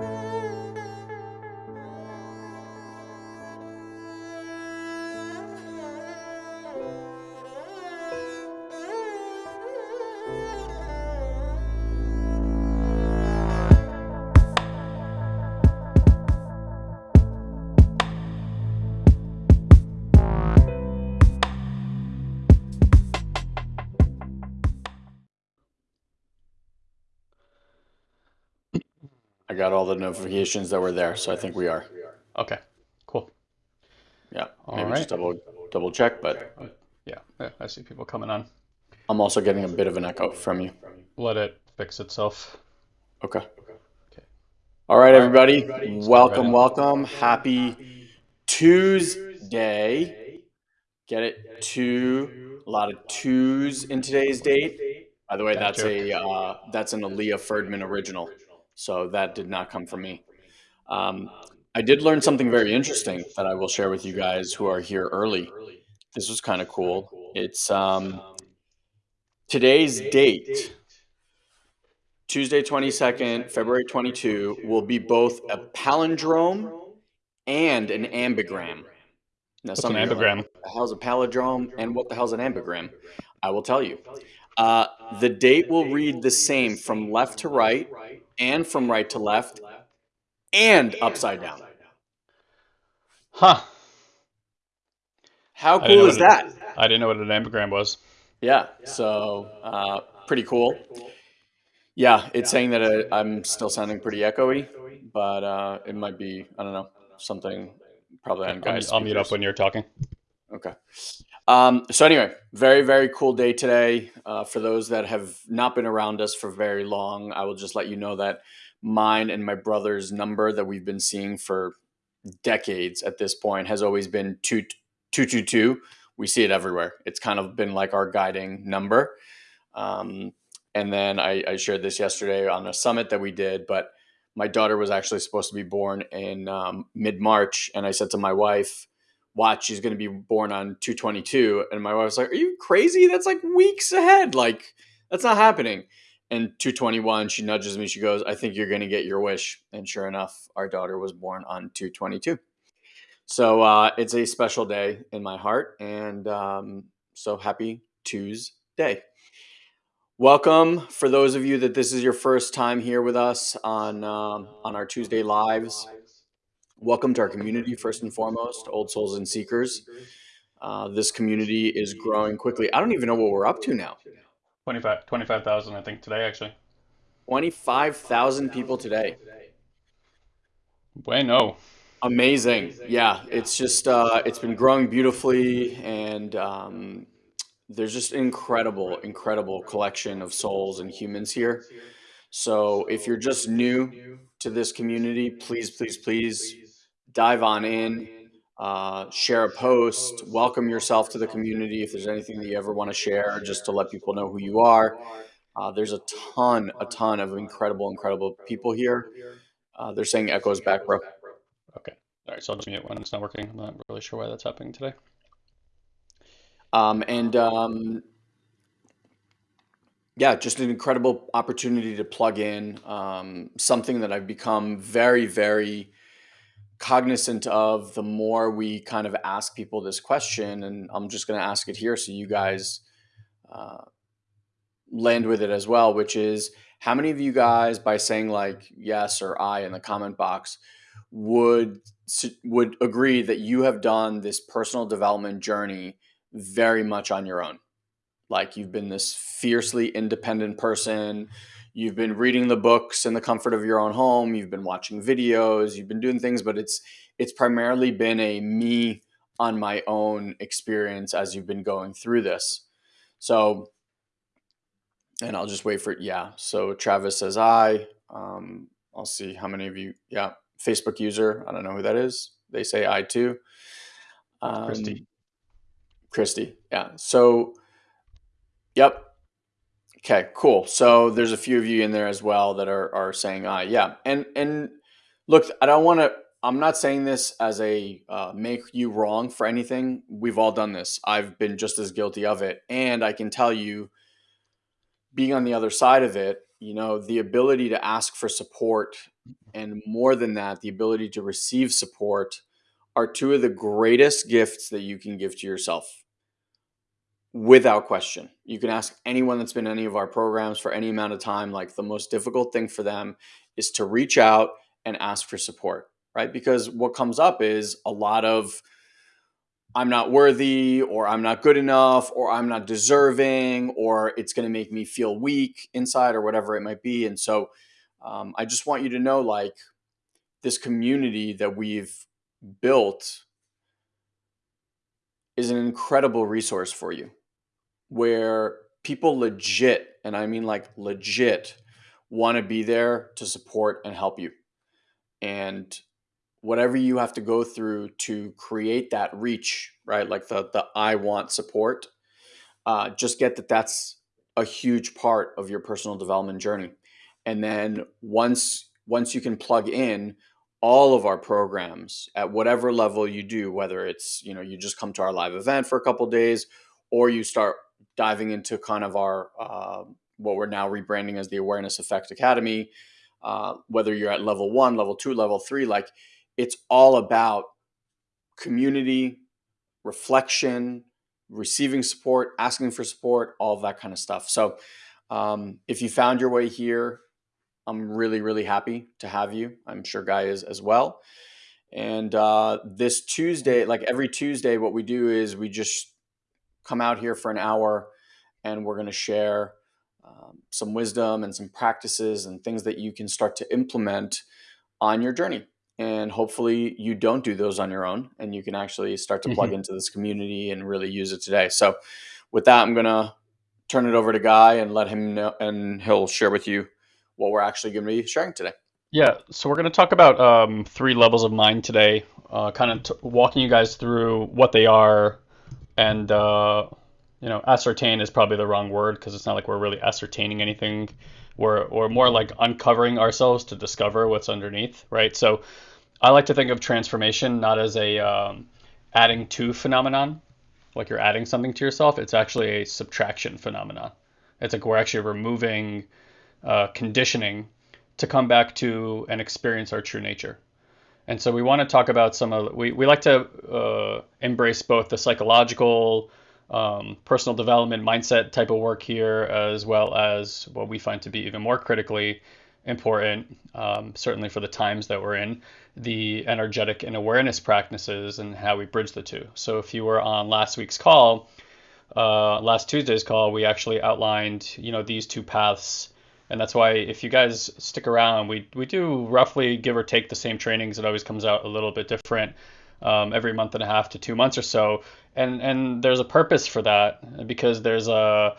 I got all the notifications that were there, so I think we are. Okay, cool. Yeah, All maybe just double double check, but Yeah, yeah, I see people coming on. I'm also getting a bit of an echo from you. Let it fix itself. Okay. Okay. All right, All right, everybody. Welcome, ready. welcome. Happy Tuesday. Get it? Two. A lot of twos in today's date. By the way, Dad that's joke. a uh, that's an Aaliyah Ferdman original, so that did not come from me. Um, I did learn something very interesting that I will share with you guys who are here early. This was kind of cool. It's um, today's date, Tuesday 22nd, February 22, will be both a palindrome and an ambigram. Now, What's some an of you are like, ambigram? the hell's a palindrome and what the hell's an ambigram? I will tell you. Uh, the date will read the same from left to right and from right to left and upside down. Huh. How I didn't know cool is it- that? I didn't know what an ambigram was. Yeah, so uh, pretty cool. Yeah, it's saying that uh, I'm still sounding pretty echoey, but uh, it might be, I don't know, something probably on I'll, guys' I'll mute up when you're talking. Okay. Um, so anyway, very very cool day today. Uh, for those that have not been around us for very long, I will just let you know that mine and my brother's number that we've been seeing for decades at this point has always been two two two two. We see it everywhere. It's kind of been like our guiding number. Um, and then I, I shared this yesterday on a summit that we did, but my daughter was actually supposed to be born in um, mid March, and I said to my wife, "Watch, she's going to be born on 222." And my wife was like, "Are you crazy? That's like weeks ahead. Like that's not happening." And 221, she nudges me. She goes, "I think you're going to get your wish." And sure enough, our daughter was born on 222. So uh, it's a special day in my heart, and um, so happy Tuesday. Welcome for those of you that this is your first time here with us on um, on our Tuesday lives. Welcome to our community, first and foremost, Old Souls and Seekers. Uh, this community is growing quickly. I don't even know what we're up to now. 25 25,000, I think, today, actually. Twenty-five thousand people today. Bueno. Amazing. Yeah, it's just uh, it's been growing beautifully, and um, there's just incredible, incredible collection of souls and humans here. So if you're just new to this community, please, please, please dive on in, uh, share a post, welcome yourself to the community. If there's anything that you ever want to share, just to let people know who you are. Uh, there's a ton, a ton of incredible, incredible people here. Uh, they're saying echoes back, bro. Okay. All right, so I'll just mute when it's not working. I'm not really sure why that's happening today. Um, and um, yeah, just an incredible opportunity to plug in um, something that I've become very, very cognizant of the more we kind of ask people this question. And I'm just going to ask it here so you guys uh, land with it as well, which is how many of you guys, by saying like yes or I in the comment box, would would agree that you have done this personal development journey very much on your own? Like you've been this fiercely independent person. You've been reading the books in the comfort of your own home. You've been watching videos. You've been doing things, but it's it's primarily been a me on my own experience as you've been going through this. So, and I'll just wait for it. Yeah. So Travis says I. Um, I'll see how many of you. Yeah, Facebook user. I don't know who that is. They say I too. Um, Christy. Christy. Yeah. So, yep. Okay, cool. So there's a few of you in there as well that are are saying I. Yeah. And and look, I don't want to I'm not saying this as a uh, make you wrong for anything. We've all done this. I've been just as guilty of it, and I can tell you being on the other side of it, you know, the ability to ask for support and more than that, the ability to receive support are two of the greatest gifts that you can give to yourself without question. You can ask anyone that's been in any of our programs for any amount of time. Like the most difficult thing for them is to reach out and ask for support, right? Because what comes up is a lot of I'm not worthy, or I'm not good enough, or I'm not deserving, or it's going to make me feel weak inside, or whatever it might be. And so um, I just want you to know like this community that we've built is an incredible resource for you where people legit, and I mean like legit, want to be there to support and help you. And whatever you have to go through to create that reach, right? Like the the I want support, uh, just get that that's a huge part of your personal development journey. And then once once you can plug in all of our programs at whatever level you do, whether it's you know you just come to our live event for a couple days, or you start diving into kind of our uh, what we're now rebranding as the Awareness Effect Academy. Uh, whether you're at level one, level two, level three, like it's all about community, reflection, receiving support, asking for support, all that kind of stuff. So, um, if you found your way here, I'm really, really happy to have you. I'm sure Guy is as well. And uh, this Tuesday, like every Tuesday, what we do is we just come out here for an hour and we're going to share um, some wisdom and some practices and things that you can start to implement on your journey and hopefully you don't do those on your own and you can actually start to plug mm-hmm. into this community and really use it today so with that i'm going to turn it over to guy and let him know and he'll share with you what we're actually going to be sharing today yeah so we're going to talk about um, three levels of mind today uh, kind of walking you guys through what they are and uh, you know ascertain is probably the wrong word because it's not like we're really ascertaining anything we're, or more like uncovering ourselves to discover what's underneath right so I like to think of transformation not as a um, adding to phenomenon, like you're adding something to yourself. It's actually a subtraction phenomenon. It's like we're actually removing uh, conditioning to come back to and experience our true nature. And so we want to talk about some of we, we like to uh, embrace both the psychological, um, personal development mindset type of work here, as well as what we find to be even more critically important, um, certainly for the times that we're in, the energetic and awareness practices and how we bridge the two. So if you were on last week's call, uh, last Tuesday's call, we actually outlined, you know, these two paths. And that's why if you guys stick around, we, we do roughly give or take the same trainings. It always comes out a little bit different um, every month and a half to two months or so. And, and there's a purpose for that because there's a,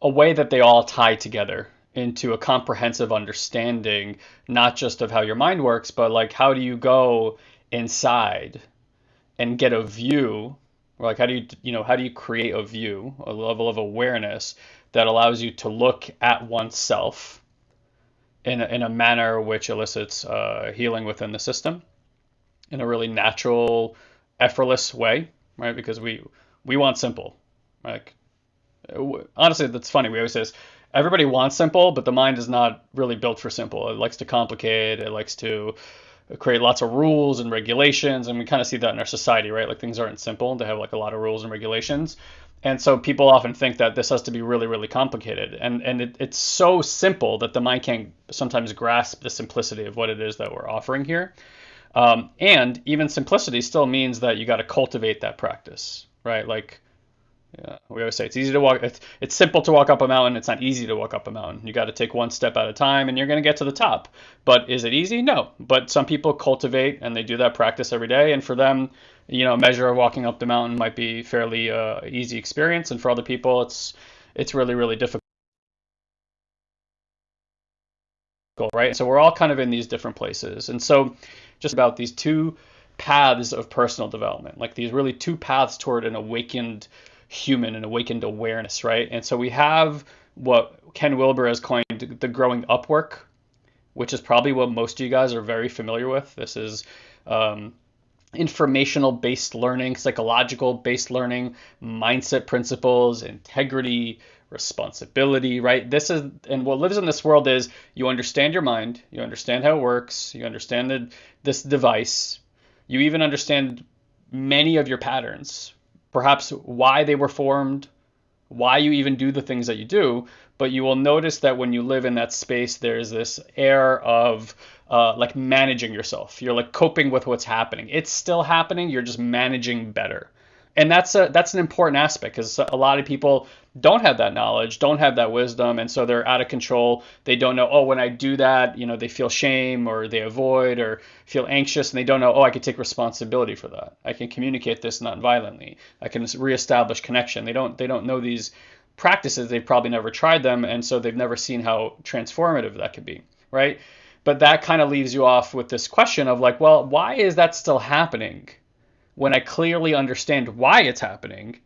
a way that they all tie together into a comprehensive understanding, not just of how your mind works, but like how do you go inside and get a view, or like how do you you know how do you create a view, a level of awareness that allows you to look at oneself in a, in a manner which elicits uh, healing within the system in a really natural, effortless way, right? Because we we want simple, like honestly, that's funny. We always say this everybody wants simple, but the mind is not really built for simple. It likes to complicate. It likes to create lots of rules and regulations, and we kind of see that in our society, right? Like things aren't simple; they have like a lot of rules and regulations. And so people often think that this has to be really, really complicated, and and it, it's so simple that the mind can't sometimes grasp the simplicity of what it is that we're offering here. Um, and even simplicity still means that you got to cultivate that practice, right? Like yeah, we always say it's easy to walk. It's it's simple to walk up a mountain. It's not easy to walk up a mountain. You got to take one step at a time, and you're going to get to the top. But is it easy? No. But some people cultivate and they do that practice every day, and for them, you know, a measure of walking up the mountain might be fairly uh, easy experience, and for other people, it's it's really really difficult. Right. So we're all kind of in these different places, and so just about these two paths of personal development, like these really two paths toward an awakened human and awakened awareness, right? And so we have what Ken Wilber has coined the growing up work, which is probably what most of you guys are very familiar with. This is um, informational based learning, psychological based learning, mindset principles, integrity, responsibility, right? This is, and what lives in this world is you understand your mind, you understand how it works, you understand the, this device, you even understand many of your patterns, perhaps why they were formed, why you even do the things that you do. But you will notice that when you live in that space, there's this air of uh, like managing yourself. You're like coping with what's happening. It's still happening. You're just managing better and that's a that's an important aspect because a lot of people don't have that knowledge, don't have that wisdom, and so they're out of control. They don't know, oh, when I do that, you know, they feel shame or they avoid or feel anxious, and they don't know, oh, I can take responsibility for that. I can communicate this non-violently. I can reestablish connection. They don't they don't know these practices. They've probably never tried them, and so they've never seen how transformative that could be, right? But that kind of leaves you off with this question of like, well, why is that still happening? when I clearly understand why it's happening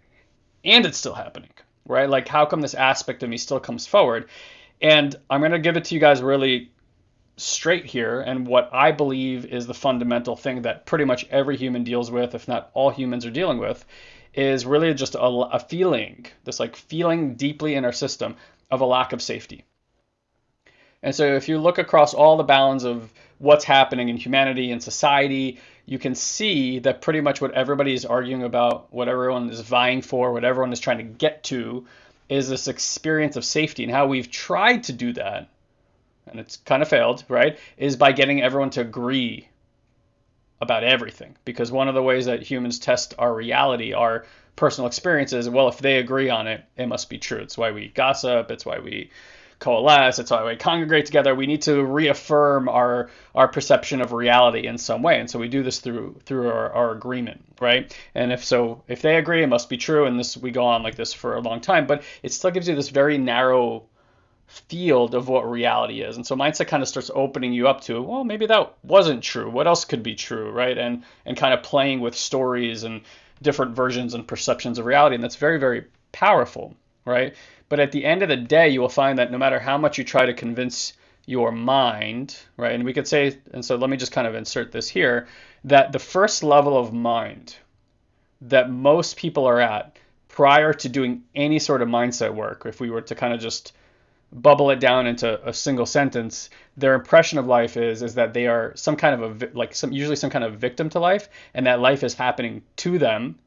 and it's still happening, right? Like, how come this aspect of me still comes forward? And I'm going to give it to you guys really straight here. And what I believe is the fundamental thing that pretty much every human deals with, if not all humans are dealing with, is really just a, a feeling, this like feeling deeply in our system of a lack of safety. And so if you look across all the bounds of what's happening in humanity and society, you can see that pretty much what everybody is arguing about, what everyone is vying for, what everyone is trying to get to, is this experience of safety. And how we've tried to do that, and it's kind of failed, right, is by getting everyone to agree about everything. Because one of the ways that humans test our reality, our personal experiences, well, if they agree on it, it must be true. It's why we gossip, it's why we coalesce. It's why we congregate together. We need to reaffirm our our perception of reality in some way, and so we do this through through our, our agreement, right? And if so, if they agree, it must be true, and this we go on like this for a long time. But it still gives you this very narrow field of what reality is. And so mindset kind of starts opening you up to, well, maybe that wasn't true. What else could be true, right? And and kind of playing with stories and different versions and perceptions of reality. And that's very, very powerful, right? But at the end of the day, you will find that no matter how much you try to convince your mind, right? And we could say, and so let me just kind of insert this here, that the first level of mind that most people are at prior to doing any sort of mindset work, if we were to kind of just bubble it down into a single sentence, their impression of life is is that they are some kind of a like some usually some kind of victim to life, and that life is happening to them,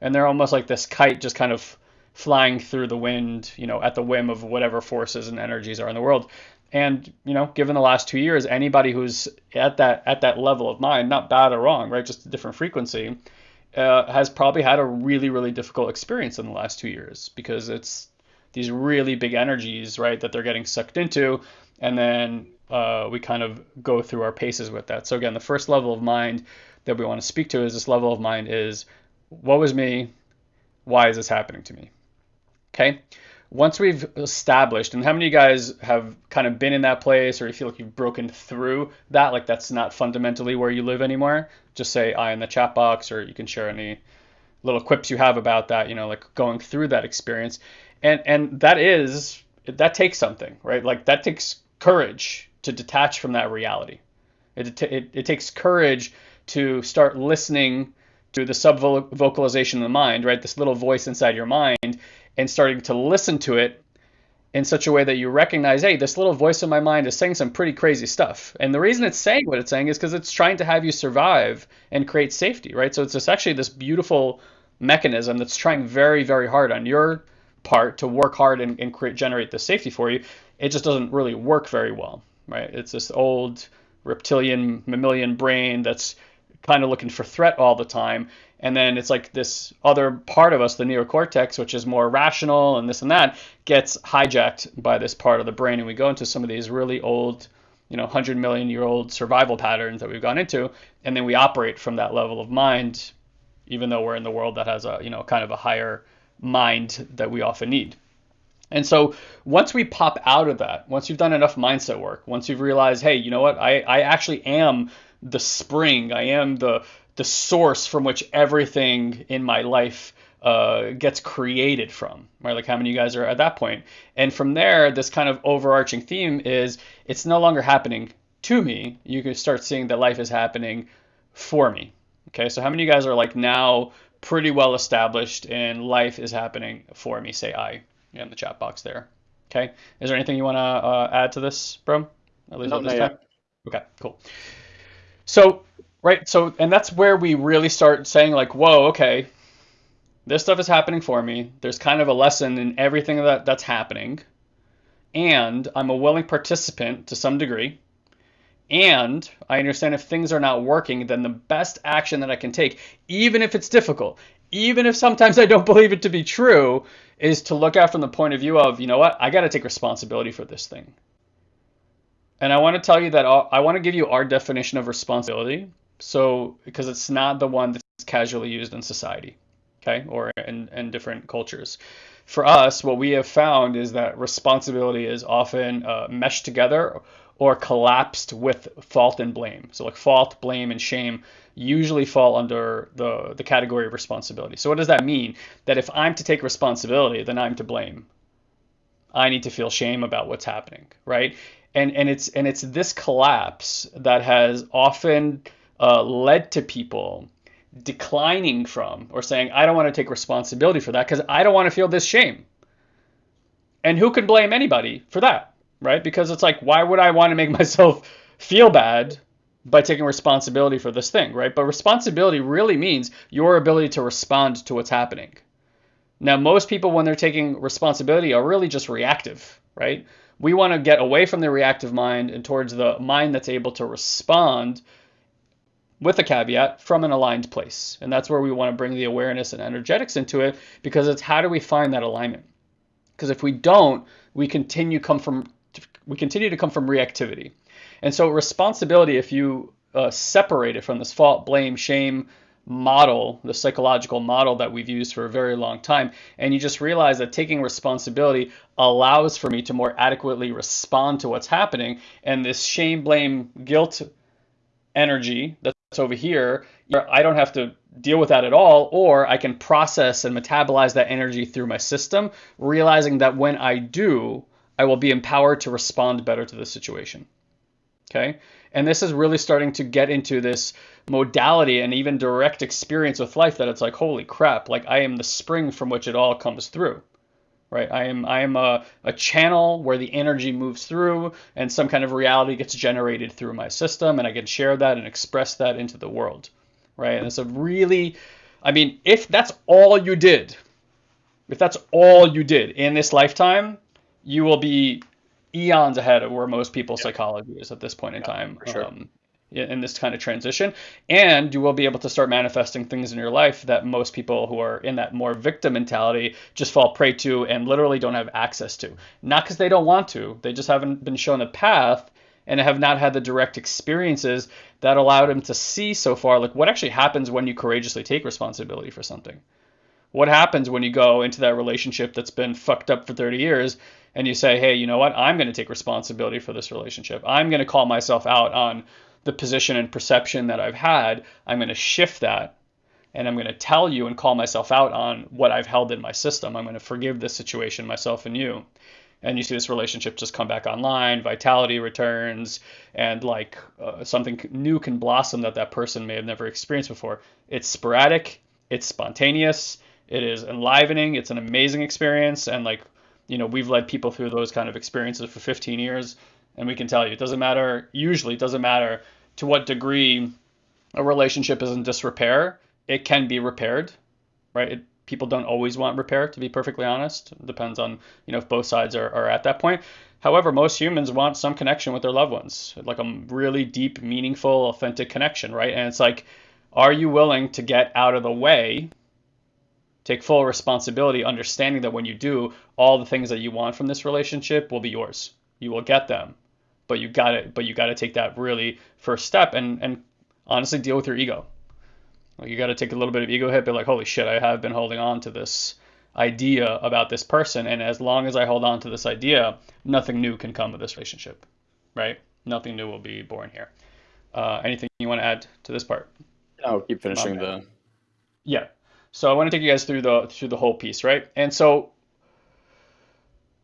and they're almost like this kite just kind of flying through the wind, you know, at the whim of whatever forces and energies are in the world. And you know, given the last two years, anybody who's at that at that level of mind, not bad or wrong, right, just a different frequency, uh, has probably had a really really difficult experience in the last two years because it's these really big energies, right, that they're getting sucked into, and then uh, we kind of go through our paces with that. So again, the first level of mind that we want to speak to is this level of mind is what was me, why is this happening to me? Okay. Once we've established, and how many of you guys have kind of been in that place or you feel like you've broken through that, like that's not fundamentally where you live anymore? Just say I in the chat box, or you can share any little quips you have about that, you know, like going through that experience. And and that is that takes something, right? Like that takes courage to detach from that reality. It, it, it takes courage to start listening to the sub vocalization of the mind, right? This little voice inside your mind and starting to listen to it in such a way that you recognize, hey, this little voice in my mind is saying some pretty crazy stuff. And the reason it's saying what it's saying is because it's trying to have you survive and create safety, right? So it's just actually this beautiful mechanism that's trying very, very hard on your part to work hard and, and create generate the safety for you. It just doesn't really work very well, right? It's this old reptilian mammalian brain that's kind of looking for threat all the time and then it's like this other part of us the neocortex which is more rational and this and that gets hijacked by this part of the brain. And we go into some of these really old you know 100 million year old survival patterns that we've gone into. And then we operate from that level of mind even though we're in the world that has a you know kind of a higher mind that we often need. And so once we pop out of that once you've done enough mindset work once you've realized hey you know what? I, I actually am the spring. I am the the source from which everything in my life uh, gets created from, right? Like how many of you guys are at that point? And from there, this kind of overarching theme is it's no longer happening to me. You can start seeing that life is happening for me. Okay, so how many of you guys are like now pretty well established and life is happening for me? Say I. in the chat box there. Okay. Is there anything you want to uh, add to this, bro? At least no, at this time. Okay, cool. So, right, so, and that's where we really start saying, like, whoa, okay, this stuff is happening for me. There's kind of a lesson in everything that that's happening. And I'm a willing participant to some degree. And I understand if things are not working, then the best action that I can take, even if it's difficult, even if sometimes I don't believe it to be true, is to look at from the point of view of, you know what, I got to take responsibility for this thing. And I want to tell you that I want to give you our definition of responsibility. So, because it's not the one that's casually used in society, okay, or in, in different cultures. For us, what we have found is that responsibility is often uh, meshed together or collapsed with fault and blame. So, like fault, blame, and shame usually fall under the, the category of responsibility. So, what does that mean? That if I'm to take responsibility, then I'm to blame. I need to feel shame about what's happening, right? and and it's and it's this collapse that has often uh, led to people declining from or saying I don't want to take responsibility for that because I don't want to feel this shame. And who can blame anybody for that, right? Because it's like why would I want to make myself feel bad by taking responsibility for this thing, right? But responsibility really means your ability to respond to what's happening. Now, most people, when they're taking responsibility, are really just reactive, right? We want to get away from the reactive mind and towards the mind that's able to respond with a caveat from an aligned place. And that's where we want to bring the awareness and energetics into it because it's how do we find that alignment? Because if we don't, we continue come from we continue to come from reactivity. And so responsibility, if you uh, separate it from this fault, blame, shame, model, the psychological model that we've used for a very long time. And you just realize that taking responsibility allows for me to more adequately respond to what's happening. And this shame, blame, guilt energy that's over here, I don't have to deal with that at all, or I can process and metabolize that energy through my system, realizing that when I do, I will be empowered to respond better to the situation. Okay. And this is really starting to get into this modality and even direct experience with life that it's like, holy crap, like I am the spring from which it all comes through. Right? I am I am a, a channel where the energy moves through and some kind of reality gets generated through my system and I can share that and express that into the world. Right? And it's a really I mean, if that's all you did, if that's all you did in this lifetime, you will be eons ahead of where most people's psychology is at this point in yeah, time. Sure. Um, in this kind of transition and you will be able to start manifesting things in your life that most people who are in that more victim mentality just fall prey to and literally don't have access to not because they don't want to they just haven't been shown a path and have not had the direct experiences that allowed them to see so far like what actually happens when you courageously take responsibility for something what happens when you go into that relationship that's been fucked up for 30 years and you say, hey, you know what? I'm going to take responsibility for this relationship. I'm going to call myself out on the position and perception that I've had. I'm going to shift that and I'm going to tell you and call myself out on what I've held in my system. I'm going to forgive this situation, myself and you. And you see this relationship just come back online, vitality returns, and like uh, something new can blossom that that person may have never experienced before. It's sporadic, it's spontaneous, it is enlivening, it's an amazing experience, and like you know, we've led people through those kind of experiences for 15 years, and we can tell you it doesn't matter. Usually, it doesn't matter to what degree a relationship is in disrepair. It can be repaired, right? It, people don't always want repair, to be perfectly honest. It depends on you know if both sides are, are at that point. However, most humans want some connection with their loved ones, like a really deep, meaningful, authentic connection, right? And it's like, are you willing to get out of the way Take full responsibility, understanding that when you do, all the things that you want from this relationship will be yours. You will get them, but you got to but you got to take that really first step and and honestly deal with your ego. Like you got to take a little bit of ego hit, be like, holy shit, I have been holding on to this idea about this person, and as long as I hold on to this idea, nothing new can come of this relationship, right? Nothing new will be born here. Uh, anything you want to add to this part? I'll keep finishing the. Yeah. So I want to take you guys through the through the whole piece, right? And so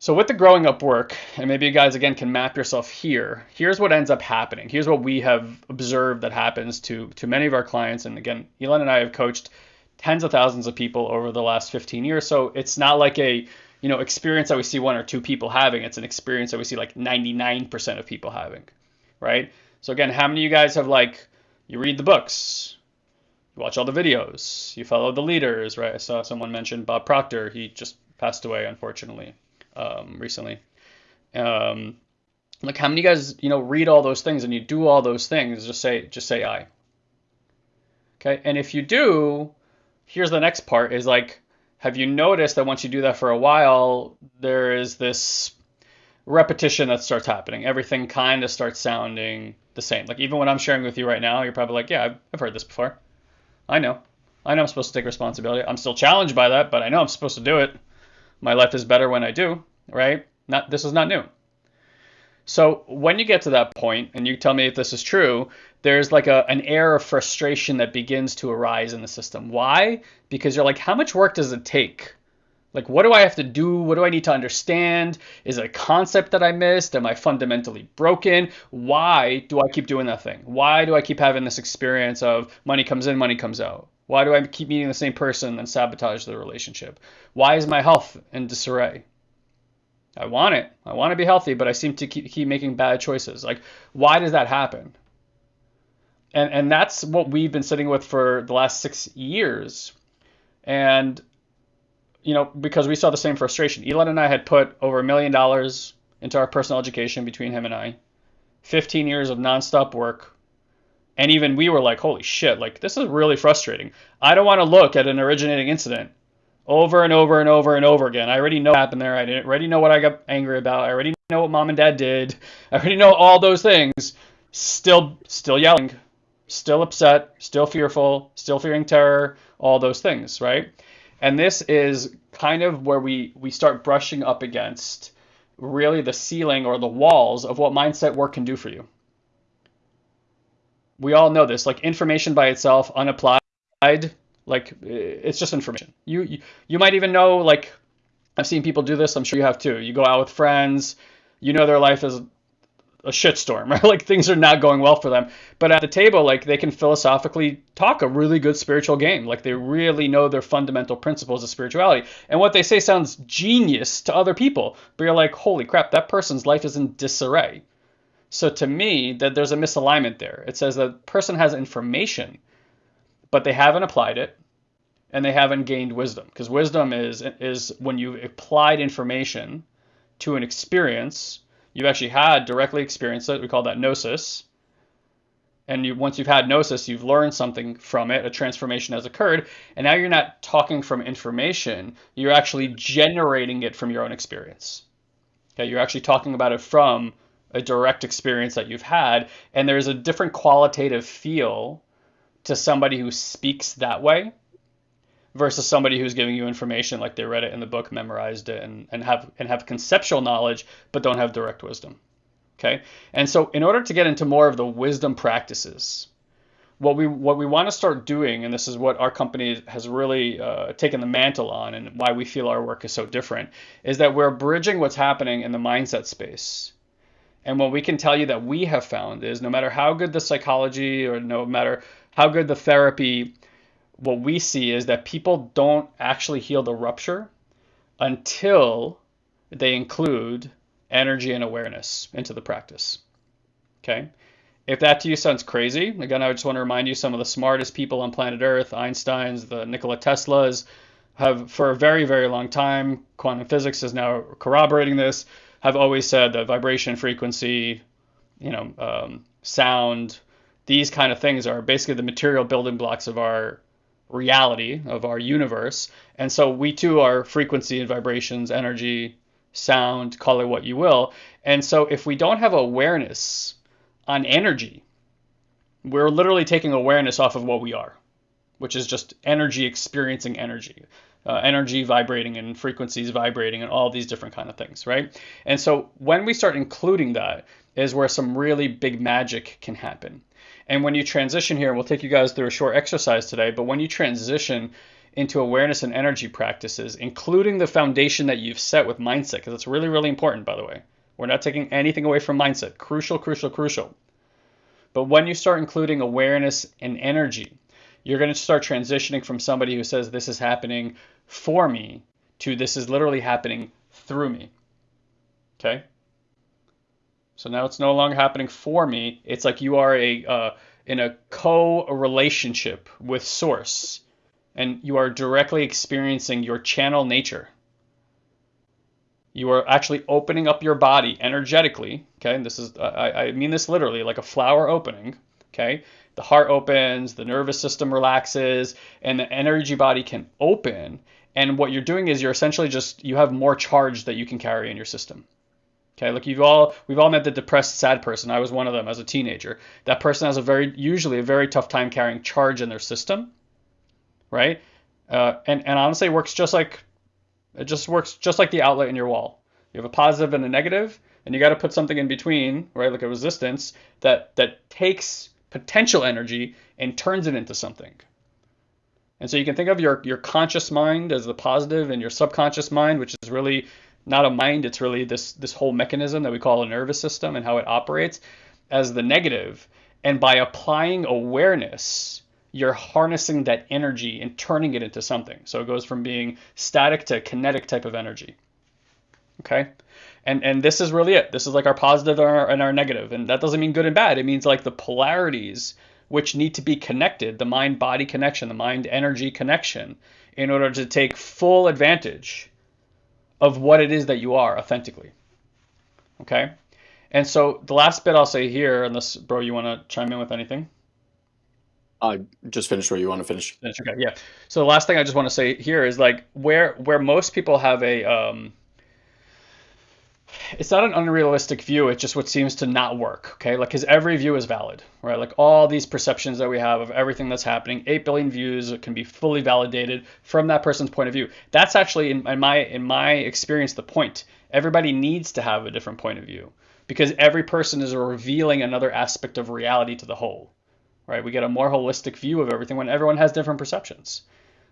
so with the growing up work, and maybe you guys again can map yourself here. Here's what ends up happening. Here's what we have observed that happens to to many of our clients. And again, Eyal and I have coached tens of thousands of people over the last 15 years. So it's not like a you know experience that we see one or two people having. It's an experience that we see like 99% of people having, right? So again, how many of you guys have like you read the books, you watch all the videos, you follow the leaders, right? I saw someone mention Bob Proctor. He just passed away unfortunately um, recently. Um, like how many guys you know read all those things and you do all those things? Just say just say I. Okay, and if you do, here's the next part: is like have you noticed that once you do that for a while, there is this repetition that starts happening? Everything kind of starts sounding the same. Like even when I'm sharing with you right now, you're probably like, yeah, I've, I've heard this before. I know. I know I'm supposed to take responsibility. I'm still challenged by that, but I know I'm supposed to do it. My life is better when I do, right? Not this is not new. So when you get to that point, and you tell me if this is true, there's like a, an air of frustration that begins to arise in the system. Why? Because you're like, how much work does it take? Like, what do I have to do? What do I need to understand? Is it a concept that I missed? Am I fundamentally broken? Why do I keep doing that thing? Why do I keep having this experience of money comes in, money comes out? Why do I keep meeting the same person and sabotage the relationship? Why is my health in disarray? I want it. I want to be healthy, but I seem to keep, keep making bad choices. Like, why does that happen? And and that's what we've been sitting with for the last six years. And you know, because we saw the same frustration. Eyal and I had put over a million dollars into our personal education between him and I. 15 years of nonstop work. And even we were like, holy shit, like this is really frustrating. I don't want to look at an originating incident over and over and over and over again. I already know what happened there. I already know what I got angry about. I already know what mom and dad did. I already know all those things. Still, still yelling, still upset, still fearful, still fearing terror, all those things, right? And this is kind of where we we start brushing up against really the ceiling or the walls of what mindset work can do for you. We all know this, like information by itself, unapplied, like it's just information. You, you you might even know like I've seen people do this. I'm sure you have too. You go out with friends. You know their life is a shitstorm, right? Like things are not going well for them. But at the table, like they can philosophically talk a really good spiritual game. Like they really know their fundamental principles of spirituality. And what they say sounds genius to other people. But you're like, holy crap, that person's life is in disarray. So to me, that there's a misalignment there. It says that person has information, but they haven't applied it and they haven't gained wisdom. Because wisdom is is when you've applied information to an experience you've actually had directly experienced it. We call that gnosis. And you once you've had gnosis you've learned something from it. A transformation has occurred. And now you're not talking from information. You're actually generating it from your own experience. Okay? You're actually talking about it from a direct experience that you've had and there's a different qualitative feel to somebody who speaks that way versus somebody who's giving you information like they read it in the book, memorized it, and, and have and have conceptual knowledge but don't have direct wisdom. Okay, and so in order to get into more of the wisdom practices, what we what we want to start doing, and this is what our company has really uh, taken the mantle on, and why we feel our work is so different, is that we're bridging what's happening in the mindset space. And what we can tell you that we have found is no matter how good the psychology or no matter how good the therapy what we see is that people don't actually heal the rupture until they include energy and awareness into the practice. Okay? If that to you sounds crazy, again, I just want to remind you some of the smartest people on planet Earth, Einstein's, the Nikola Teslas, have for a very, very long time, quantum physics is now corroborating this, have always said that vibration, frequency, you know, um, sound, these kind of things are basically the material building blocks of our reality of our universe. And so we too are frequency and vibrations, energy, sound, call it what you will. And so if we don't have awareness on energy, we're literally taking awareness off of what we are, which is just energy experiencing energy. Uh, energy vibrating and frequencies vibrating and all these different kind of things right and so when we start including that is where some really big magic can happen and when you transition here, we'll take you guys through a short exercise today, but when you transition into awareness and energy practices, including the foundation that you've set with mindset, because it's really, really important, by the way. We're not taking anything away from mindset. Crucial, crucial, crucial. But when you start including awareness and energy, you're going to start transitioning from somebody who says, This is happening for me, to this is literally happening through me. Okay? So now it's no longer happening for me. It's like you are a uh, in a co-relationship with source and you are directly experiencing your channel nature. You are actually opening up your body energetically. Okay, and this is I, I mean this literally like a flower opening. Okay, the heart opens, the nervous system relaxes, and the energy body can open. And what you're doing is you're essentially just you have more charge that you can carry in your system. Okay, look, you've all we've all met the depressed, sad person. I was one of them as a teenager. That person has a very usually a very tough time carrying charge in their system, right? Uh, and and honestly, it works just like it just works just like the outlet in your wall. You have a positive and a negative, and you got to put something in between, right? Like a resistance that that takes potential energy and turns it into something. And so you can think of your your conscious mind as the positive and your subconscious mind, which is really not a mind, it's really this this whole mechanism that we call a nervous system and how it operates as the negative. And by applying awareness, you're harnessing that energy and turning it into something. So it goes from being static to kinetic type of energy. Okay? And and this is really it. This is like our positive and our, and our negative. And that doesn't mean good and bad. It means like the polarities which need to be connected, the mind body connection, the mind energy connection, in order to take full advantage of what it is that you are authentically. Okay? And so the last bit I'll say here, unless, bro, you want to chime in with anything? Uh, just finished where you want to finish. Finish, okay, yeah. So the last thing I just want to say here is like where where most people have a um, it's not an unrealistic view it's just what seems to not work okay? Like because every view is valid right? Like all these perceptions that we have of everything that's happening 8 billion views can be fully validated from that person's point of view. That's actually in, in my in my experience the point. Everybody needs to have a different point of view because every person is revealing another aspect of reality to the whole right? We get a more holistic view of everything when everyone has different perceptions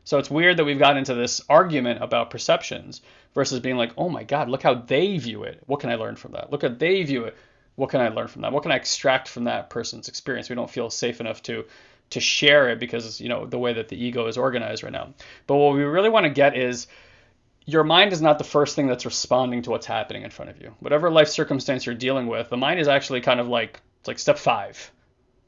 so it's weird that we've got into this argument about perceptions versus being like, oh my God, look how they view it. What can I learn from that? Look how they view it. What can I learn from that? What can I extract from that person's experience? We don't feel safe enough to to share it because you know the way that the ego is organized right now. But what we really want to get is your mind is not the first thing that's responding to what's happening in front of you. Whatever life circumstance you're dealing with, the mind is actually kind of like it's like step five.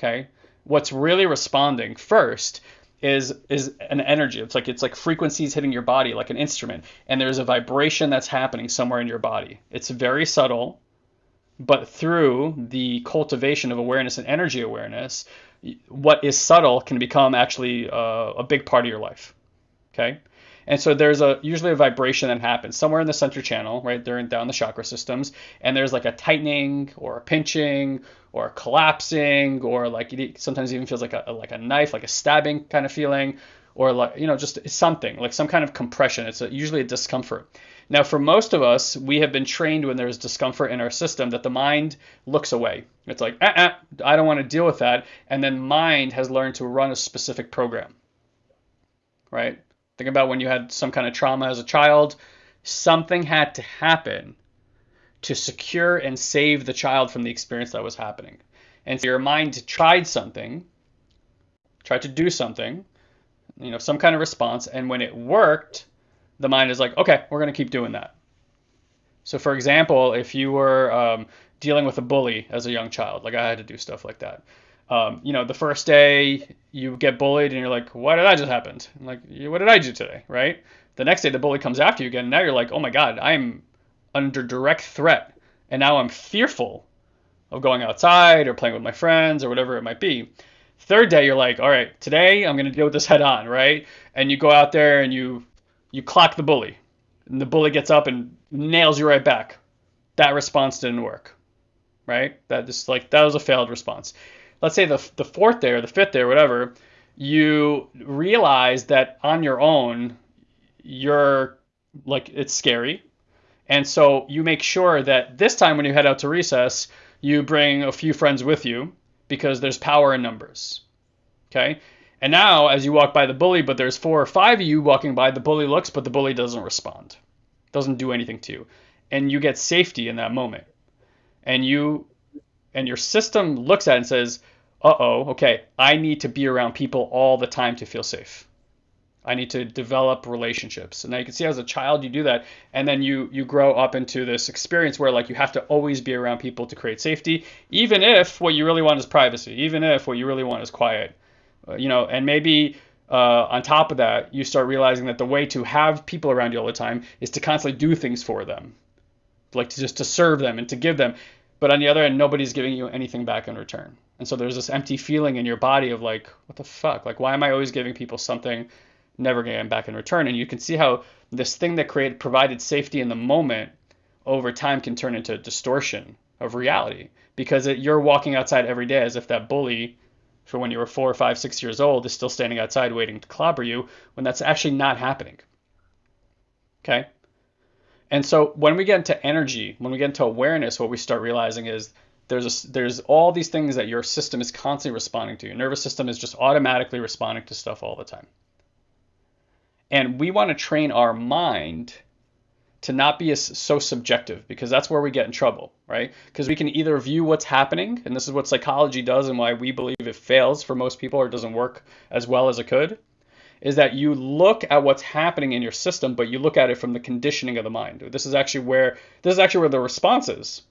Okay? What's really responding first is is an energy. It's like it's like frequencies hitting your body like an instrument, and there's a vibration that's happening somewhere in your body. It's very subtle, but through the cultivation of awareness and energy awareness, what is subtle can become actually uh, a big part of your life. Okay. And so there's a usually a vibration that happens somewhere in the center channel, right there and down the chakra systems, and there's like a tightening or a pinching or a collapsing or like it sometimes even feels like a like a knife, like a stabbing kind of feeling, or like you know just something like some kind of compression. It's a, usually a discomfort. Now, for most of us, we have been trained when there's discomfort in our system that the mind looks away. It's like, uh-uh, I don't want to deal with that. And then mind has learned to run a specific program, right? Think about when you had some kind of trauma as a child, something had to happen to secure and save the child from the experience that was happening. And so your mind tried something, tried to do something, you know, some kind of response, and when it worked, the mind is like, okay, we're going to keep doing that. So, for example, if you were um, dealing with a bully as a young child, like I had to do stuff like that, um, you know, the first day you get bullied and you're like, why did that just happen? like, what did I do today? Right? The next day the bully comes after you again. And now you're like, oh my God, I'm under direct threat. And now I'm fearful of going outside or playing with my friends or whatever it might be. Third day, you're like, all right, today I'm going to deal with this head on, right? And you go out there and you you clock the bully. And the bully gets up and nails you right back. That response didn't work, right? That just like that was a failed response let's say the, the fourth day or the fifth day or whatever, you realize that on your own, you're like, it's scary. And so you make sure that this time when you head out to recess, you bring a few friends with you because there's power in numbers. Okay? And now, as you walk by the bully, but there's four or five of you walking by, the bully looks, but the bully doesn't respond, doesn't do anything to you. And you get safety in that moment. And you and your system looks at it and says, uh oh, okay, I need to be around people all the time to feel safe. I need to develop relationships. And now you can see as a child you do that, and then you you grow up into this experience where like you have to always be around people to create safety, even if what you really want is privacy, even if what you really want is quiet, uh, you know. And maybe uh, on top of that, you start realizing that the way to have people around you all the time is to constantly do things for them, like to just to serve them and to give them. But on the other end, nobody's giving you anything back in return. And so there's this empty feeling in your body of like, what the fuck? Like, why am I always giving people something never getting back in return. And you can see how this thing that created provided safety in the moment over time can turn into distortion of reality because it, you're walking outside every day as if that bully for when you were four, five, six years old is still standing outside waiting to clobber you when that's actually not happening. Okay? And so when we get into energy, when we get into awareness, what we start realizing is there's a, there's all these things that your system is constantly responding to. Your nervous system is just automatically responding to stuff all the time. And we want to train our mind to not be so subjective because that's where we get in trouble, right? Because we can either view what's happening, and this is what psychology does and why we believe it fails for most people or doesn't work as well as it could, is that you look at what's happening in your system, but you look at it from the conditioning of the mind. This is actually where this is actually where the response is.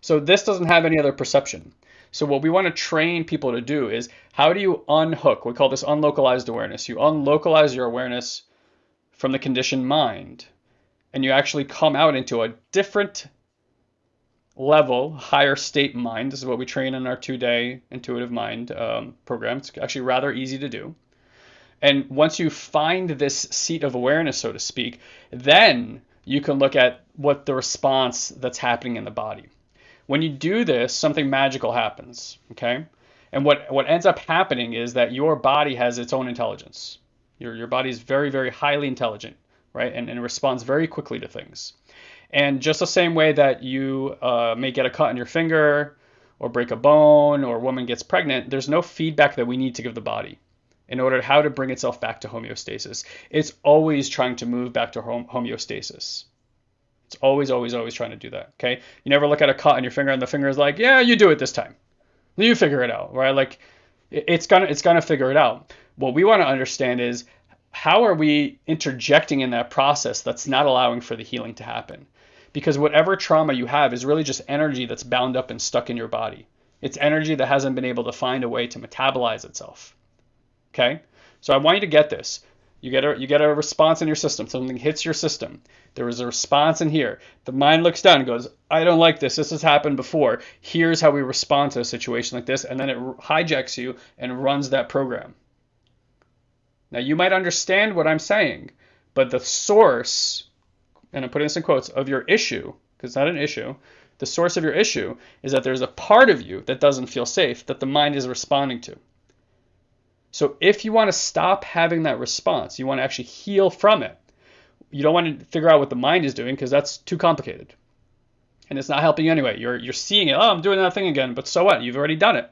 So this doesn't have any other perception. So what we want to train people to do is how do you unhook? We call this unlocalized awareness. You unlocalize your awareness from the conditioned mind, and you actually come out into a different level, higher state mind. This is what we train in our two-day intuitive mind um, program. It's actually rather easy to do. And once you find this seat of awareness, so to speak, then you can look at what the response that's happening in the body. When you do this, something magical happens, okay? And what, what ends up happening is that your body has its own intelligence. Your, your body is very, very highly intelligent, right? And, and responds very quickly to things. And just the same way that you uh, may get a cut on your finger or break a bone or a woman gets pregnant, there's no feedback that we need to give the body in order how to bring itself back to homeostasis. It's always trying to move back to homeostasis. It's always, always, always trying to do that. Okay. You never look at a cut on your finger and the finger is like, yeah, you do it this time. You figure it out, right? Like it's gonna it's gonna figure it out. What we want to understand is how are we interjecting in that process that's not allowing for the healing to happen? Because whatever trauma you have is really just energy that's bound up and stuck in your body. It's energy that hasn't been able to find a way to metabolize itself. Okay? So I want you to get this. You get a you get a response in your system. Something hits your system. There is a response in here. The mind looks down and goes, "I don't like this. This has happened before. Here's how we respond to a situation like this," and then it hijacks you and runs that program. Now you might understand what I'm saying, but the source, and I'm putting this in quotes, of your issue, because it's not an issue, the source of your issue is that there's a part of you that doesn't feel safe that the mind is responding to. So if you want to stop having that response, you want to actually heal from it. You don't want to figure out what the mind is doing because that's too complicated. And it's not helping you anyway. You're you're seeing it, oh, I'm doing that thing again, but so what? You've already done it.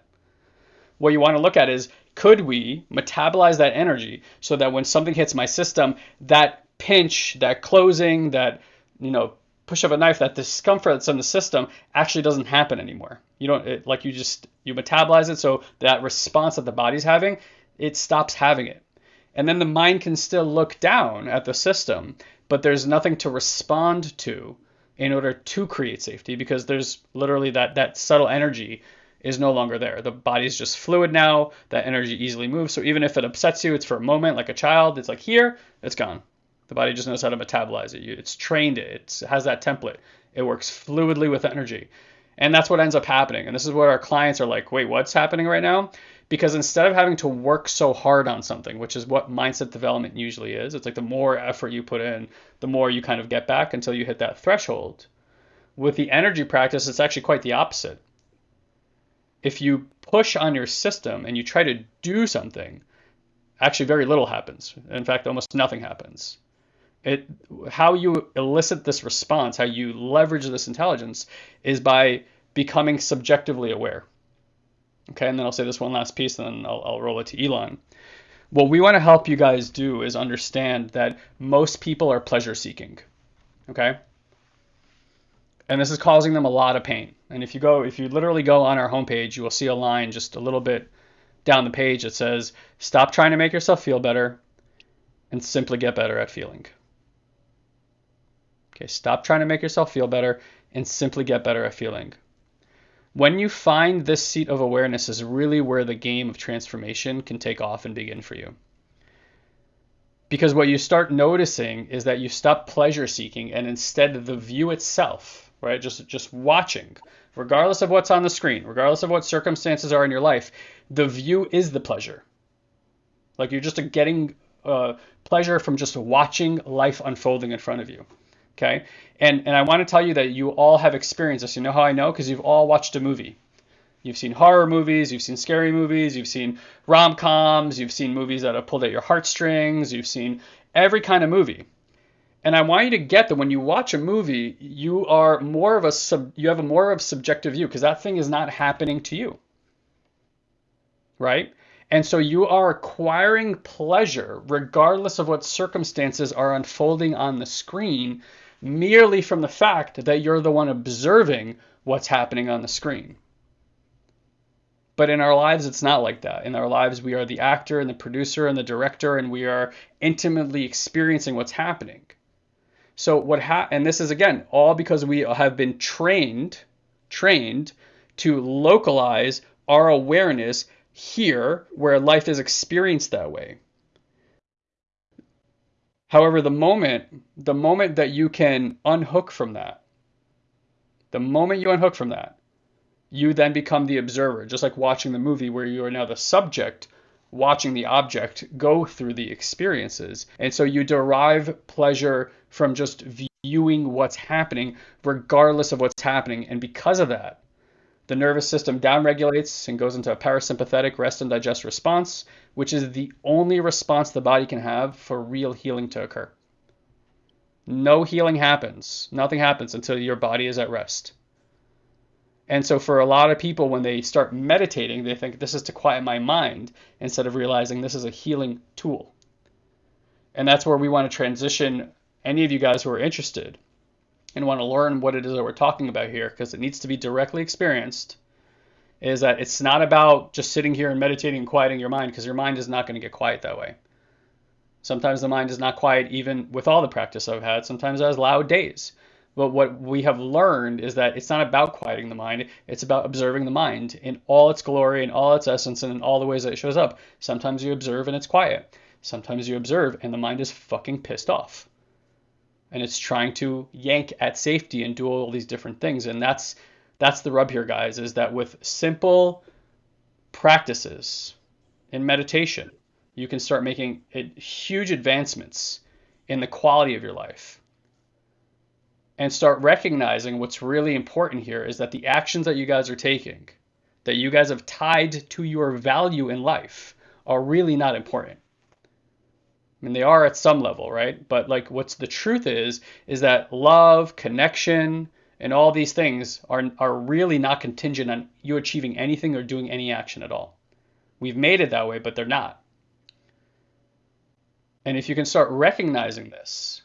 What you want to look at is could we metabolize that energy so that when something hits my system, that pinch, that closing, that you know, push of a knife, that discomfort that's in the system actually doesn't happen anymore. You don't it, like you just you metabolize it so that response that the body's having it stops having it. And then the mind can still look down at the system, but there's nothing to respond to in order to create safety because there's literally that, that subtle energy is no longer there. The body's just fluid now. That energy easily moves. So even if it upsets you, it's for a moment, like a child. It's like here, it's gone. The body just knows how to metabolize it. It's trained it. It has that template. It works fluidly with energy. And that's what ends up happening. And this is what our clients are like, wait, what's happening right now? because instead of having to work so hard on something, which is what mindset development usually is, it's like the more effort you put in, the more you kind of get back until you hit that threshold. With the energy practice, it's actually quite the opposite. If you push on your system and you try to do something, actually very little happens. In fact, almost nothing happens. It how you elicit this response, how you leverage this intelligence is by becoming subjectively aware. Okay, and then I'll say this one last piece, and then I'll, I'll roll it to Eyal. What we want to help you guys do is understand that most people are pleasure seeking. Okay? And this is causing them a lot of pain. And if you go, if you literally go on our homepage, you will see a line just a little bit down the page that says, Stop trying to make yourself feel better. and simply get better at feeling. Okay, stop trying to make yourself feel better and simply get better at feeling. When you find this seat of awareness is really where the game of transformation can take off and begin for you. Because what you start noticing is that you stop pleasure seeking and instead the view itself, right? Just just watching, regardless of what's on the screen, regardless of what circumstances are in your life, the view is the pleasure. Like you're just getting uh, pleasure from just watching life unfolding in front of you. Okay. And, and I want to tell you that you all have experienced this. You know how I know? Because you've all watched a movie. You've seen horror movies, you've seen scary movies, you've seen rom coms, you've seen movies that have pulled at your heartstrings, you've seen every kind of movie. And I want you to get that when you watch a movie, you are more of a sub, you have a more of subjective view because that thing is not happening to you. Right? And so you are acquiring pleasure regardless of what circumstances are unfolding on the screen merely from the fact that you're the one observing what's happening on the screen. But in our lives, it's not like that. In our lives, we are the actor and the producer and the director, and we are intimately experiencing what's happening. So what ha- and this is again all because we have been trained, trained to localize our awareness here where life is experienced that way. However, the moment the moment that you can unhook from that, the moment you unhook from that, you then become the observer, just like watching the movie where you are now the subject watching the object go through the experiences. And so you derive pleasure from just viewing what's happening, regardless of what's happening. And because of that, the nervous system downregulates and goes into a parasympathetic rest and digest response, which is the only response the body can have for real healing to occur. No healing happens. Nothing happens until your body is at rest. And so, for a lot of people, when they start meditating, they think this is to quiet my mind instead of realizing this is a healing tool. And that's where we want to transition any of you guys who are interested and want to learn what it is that we're talking about here because it needs to be directly experienced is that it's not about just sitting here and meditating and quieting your mind because your mind is not going to get quiet that way. Sometimes the mind is not quiet even with all the practice I've had. Sometimes it has loud days. But what we have learned is that it's not about quieting the mind, it's about observing the mind in all its glory and all its essence and in all the ways that it shows up. Sometimes you observe and it's quiet. Sometimes you observe and the mind is fucking pissed off and it's trying to yank at safety and do all these different things. And that's that's the rub here guys is that with simple practices in meditation you can start making huge advancements in the quality of your life. And start recognizing what's really important here is that the actions that you guys are taking that you guys have tied to your value in life are really not important I mean, they are at some level, right? But like, what's the truth is, is that love, connection, and all these things are are really not contingent on you achieving anything or doing any action at all. We've made it that way, but they're not. And if you can start recognizing this,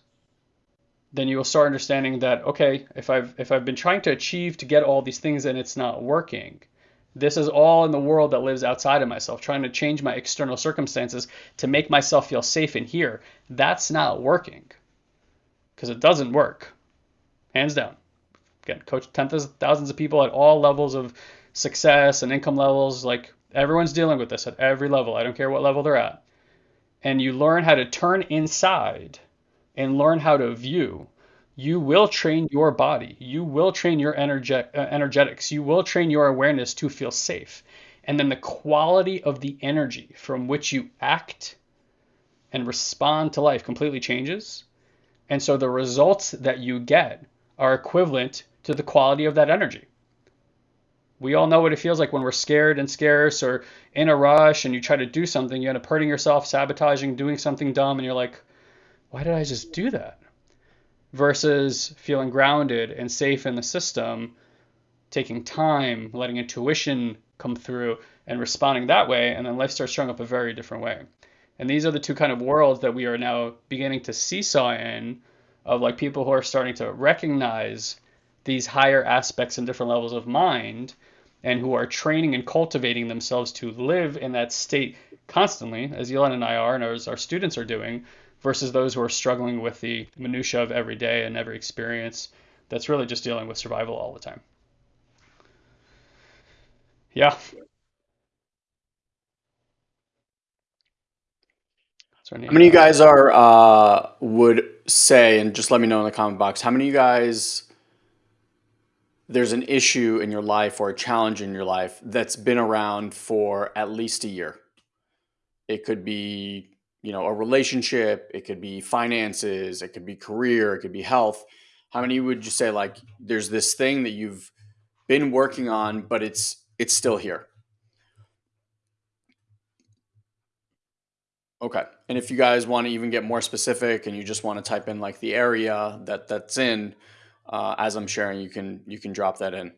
then you will start understanding that okay, if I've if I've been trying to achieve to get all these things and it's not working, this is all in the world that lives outside of myself, trying to change my external circumstances to make myself feel safe in here. That's not working because it doesn't work. Hands down. Again, coach tens of thousands of people at all levels of success and income levels. Like everyone's dealing with this at every level. I don't care what level they're at. And you learn how to turn inside and learn how to view you will train your body. You will train your energe- uh, energetics. You will train your awareness to feel safe. And then the quality of the energy from which you act and respond to life completely changes. And so the results that you get are equivalent to the quality of that energy. We all know what it feels like when we're scared and scarce or in a rush and you try to do something, you end up hurting yourself, sabotaging, doing something dumb, and you're like, why did I just do that? Versus feeling grounded and safe in the system, taking time, letting intuition come through and responding that way, and then life starts showing up a very different way. And these are the two kind of worlds that we are now beginning to seesaw in of like people who are starting to recognize these higher aspects and different levels of mind and who are training and cultivating themselves to live in that state constantly, as Eyal and I are, and as our students are doing, versus those who are struggling with the minutia of every day and every experience that's really just dealing with survival all the time. Yeah. How many of you guys are uh, would say, and just let me know in the comment box, how many of you guys there's an issue in your life or a challenge in your life that's been around for at least a year? It could be, you know, a relationship, it could be finances, it could be career, it could be health. How many would you say like there's this thing that you've been working on, but it's it's still here? Okay. And if you guys want to even get more specific and you just want to type in like the area that that's in, uh, as I'm sharing, you can you can drop that in.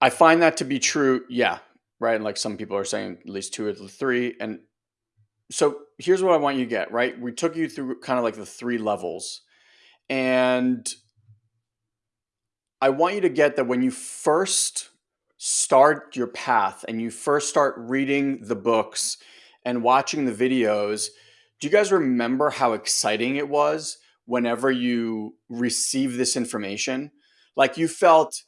I find that to be true. Yeah, right. Like some people are saying, at least two or three. And so here's what I want you to get. Right, we took you through kind of like the three levels, and I want you to get that when you first start your path and you first start reading the books and watching the videos, do you guys remember how exciting it was whenever you received this information? Like you felt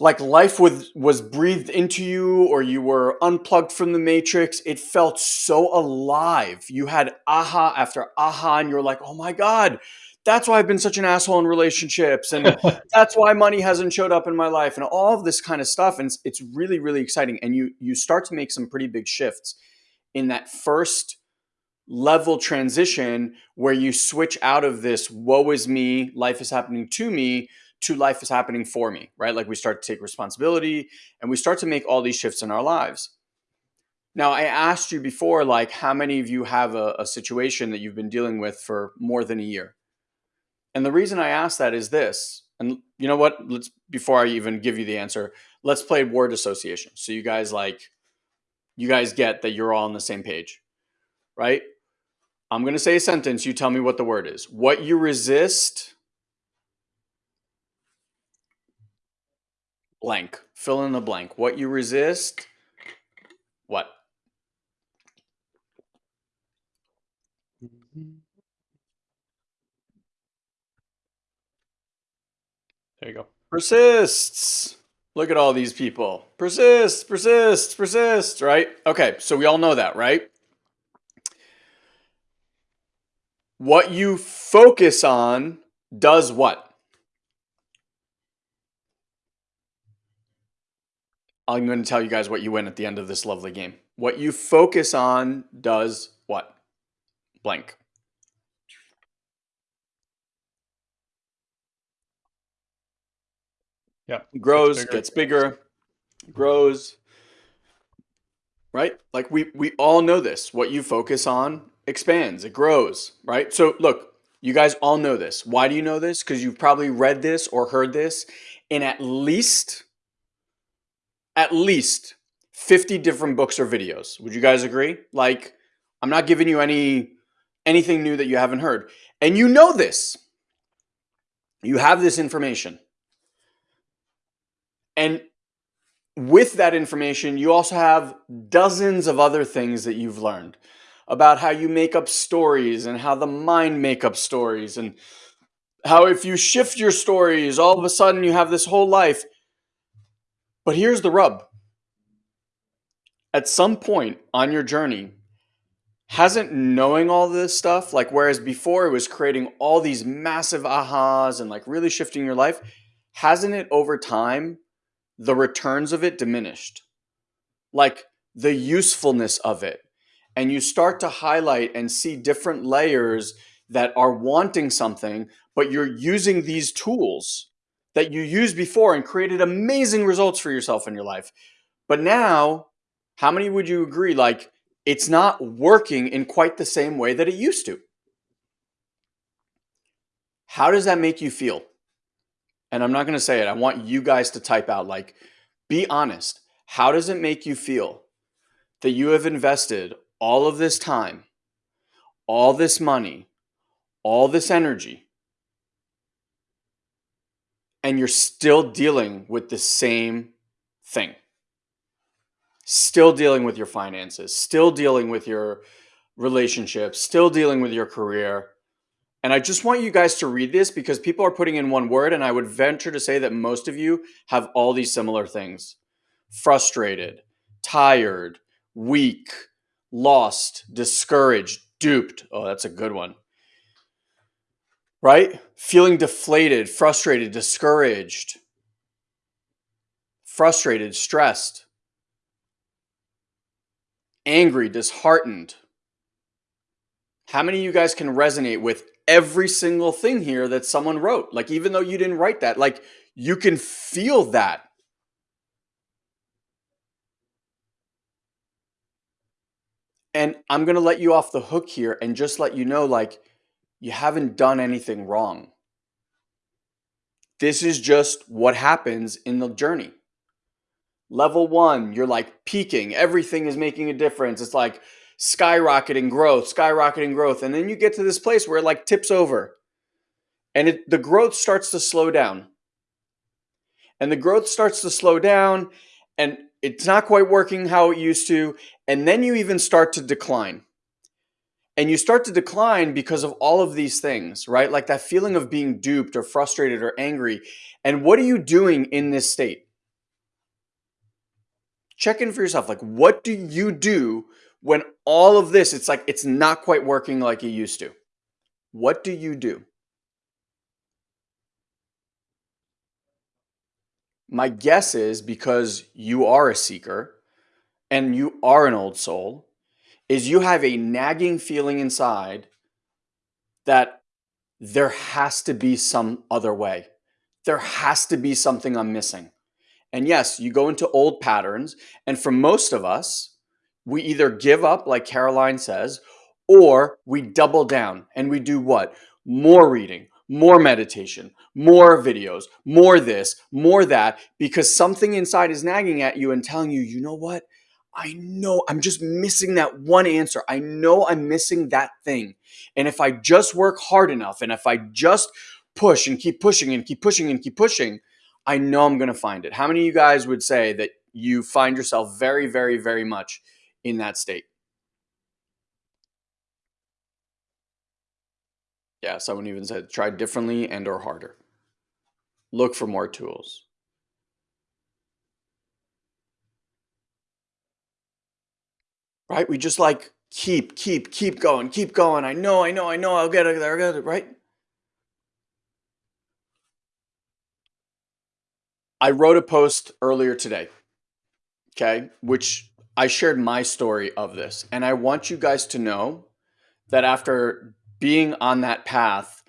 like life was was breathed into you or you were unplugged from the matrix it felt so alive. You had aha after aha and you're like oh my god that's why i've been such an asshole in relationships and that's why money hasn't showed up in my life and all of this kind of stuff and it's, it's really really exciting and you you start to make some pretty big shifts in that first level transition where you switch out of this woe is me, life is happening to me, to life is happening for me, right? Like we start to take responsibility and we start to make all these shifts in our lives. Now, I asked you before, like, how many of you have a, a situation that you've been dealing with for more than a year? And the reason I ask that is this, and you know what? Let's before I even give you the answer, let's play word association. So you guys like you guys get that you're all on the same page, right? I'm going to say a sentence. You tell me what the word is. What you resist, blank. Fill in the blank. What you resist, what? There you go. Persists. Look at all these people. Persist, persist, persist, right? Okay, so we all know that, right? What you focus on does what? I'm going to tell you guys what you win at the end of this lovely game. What you focus on does what? Blank. Yeah. Grows, gets bigger, gets bigger grows. Right? Like we we all know this. What you focus on expands, it grows, right? So look, you guys all know this. Why do you know this? Because you've probably read this or heard this in at least at least 50 different books or videos. Would you guys agree? Like I'm not giving you any anything new that you haven't heard. And you know this. You have this information. And with that information, you also have dozens of other things that you've learned about how you make up stories and how the mind make up stories and how if you shift your stories, all of a sudden you have this whole life. But here's the rub. At some point on your journey, hasn't knowing all this stuff, like whereas before it was creating all these massive ahas and like really shifting your life, hasn't it over time the returns of it diminished, like the usefulness of it. And you start to highlight and see different layers that are wanting something, but you're using these tools that you used before and created amazing results for yourself in your life. But now, how many would you agree? Like, it's not working in quite the same way that it used to. How does that make you feel? and I'm not going to say it. I want you guys to type out like, be honest. How does it make you feel that you have invested all of this time, all this money, all this energy, and you're still dealing with the same thing? Still dealing with your finances, still dealing with your relationships, still dealing with your career. And I just want you guys to read this because people are putting in one word, and I would venture to say that most of you have all these similar things frustrated, tired, weak, lost, discouraged, duped. Oh, that's a good one. Right? Feeling deflated, frustrated, discouraged, frustrated, stressed, angry, disheartened. How many of you guys can resonate with every single thing here that someone wrote? Like, even though you didn't write that, like, you can feel that. And I'm going to let you off the hook here and just let you know, like, you haven't done anything wrong. This is just what happens in the journey. Level one, you're like peaking, everything is making a difference. It's like skyrocketing growth, skyrocketing growth. And then you get to this place where it like tips over and it, the growth starts to slow down. And the growth starts to slow down and it's not quite working how it used to. And then you even start to decline. And you start to decline because of all of these things, right? Like that feeling of being duped or frustrated or angry. And what are you doing in this state? Check in for yourself. Like, what do you do when all of this, it's like it's not quite working like it used to? What do you do? My guess is because you are a seeker and you are an old soul, is you have a nagging feeling inside that there has to be some other way. There has to be something I'm missing. And yes, you go into old patterns. And for most of us, we either give up, like Caroline says, or we double down and we do what? More reading, more meditation, more videos, more this, more that, because something inside is nagging at you and telling you, you know what? I know I'm just missing that one answer. I know I'm missing that thing. And if I just work hard enough and if I just push and keep pushing and keep pushing and keep pushing, I know I'm going to find it. How many of you guys would say that you find yourself very, very, very much in that state? Yeah, someone even said try differently and or harder. Look for more tools. Right? We just like keep, keep, keep going, keep going. I know, I know, I know, I'll get it there, get it, right? I wrote a post earlier today, okay, which I shared my story of this. And I want you guys to know that after being on that path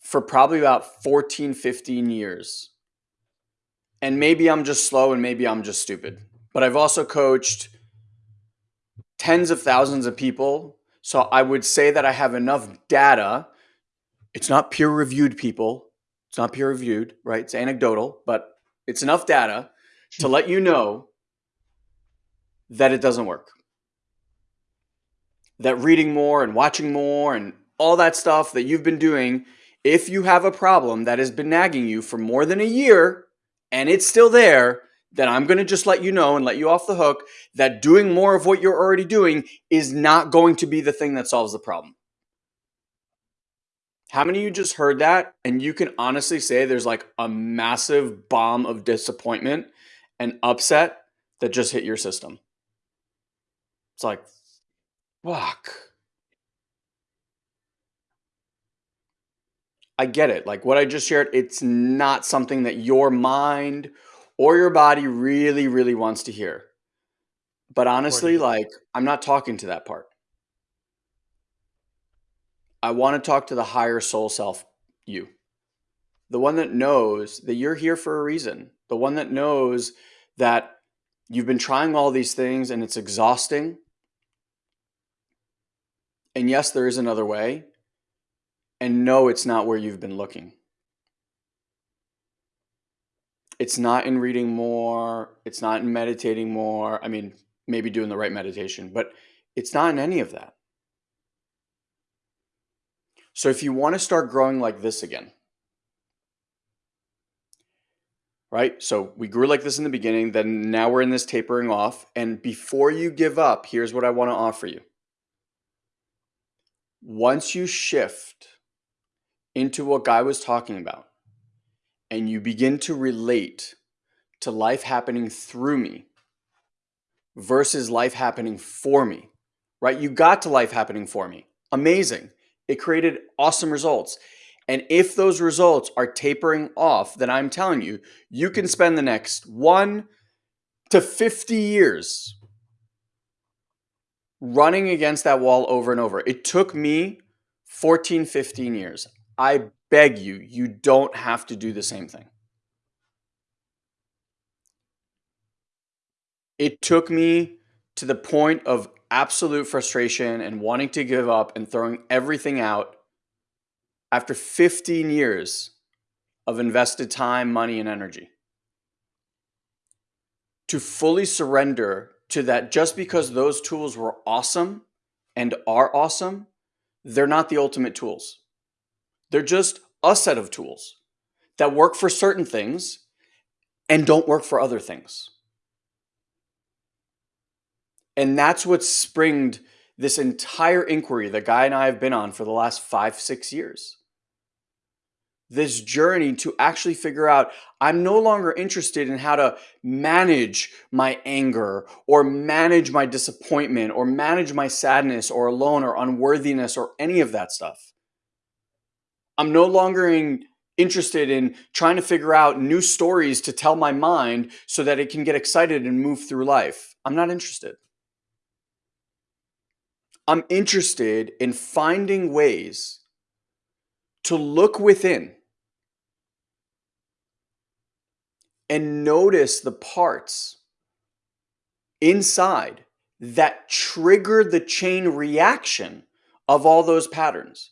for probably about 14, 15 years. And maybe I'm just slow and maybe I'm just stupid. But I've also coached tens of thousands of people. So I would say that I have enough data. It's not peer reviewed, people. It's not peer reviewed, right? It's anecdotal, but it's enough data to let you know that it doesn't work. That reading more and watching more and all that stuff that you've been doing, if you have a problem that has been nagging you for more than a year and it's still there, then I'm going to just let you know and let you off the hook that doing more of what you're already doing is not going to be the thing that solves the problem. How many of you just heard that and you can honestly say there's like a massive bomb of disappointment and upset that just hit your system? It's like, fuck. I get it. Like what I just shared, it's not something that your mind or your body really, really wants to hear. But honestly, like I'm not talking to that part. I want to talk to the higher soul self, you. The one that knows that you're here for a reason. The one that knows that you've been trying all these things and it's exhausting. And yes, there is another way. And no, it's not where you've been looking. It's not in reading more. It's not in meditating more. I mean, maybe doing the right meditation, but it's not in any of that. So if you want to start growing like this again, right? So we grew like this in the beginning, then now we're in this tapering off. And before you give up, here's what I want to offer you. once you shift into what Guy was talking about and you begin to relate to life happening through me versus life happening for me, right? You got to life happening for me. Amazing. It created awesome results. And if those results are tapering off, then I'm telling you, you can spend the next one to 50 years running against that wall over and over. It took me 14, 15 years. I beg you, you don't have to do the same thing. It took me to the point of absolute frustration and wanting to give up and throwing everything out after 15 years of invested time, money, and energy. To fully surrender to that just because those tools were awesome and are awesome, they're not the ultimate tools. They're just a set of tools that work for certain things and don't work for other things. And that's what springed this entire inquiry that Guy and I have been on for the last five, six years. This journey to actually figure out I'm no longer interested in how to manage my anger or manage my disappointment or manage my sadness or alone or unworthiness or any of that stuff. I'm no longer in, interested in trying to figure out new stories to tell my mind so that it can get excited and move through life. I'm not interested. I'm interested in finding ways to look within and notice the parts inside that trigger the chain reaction of all those patterns.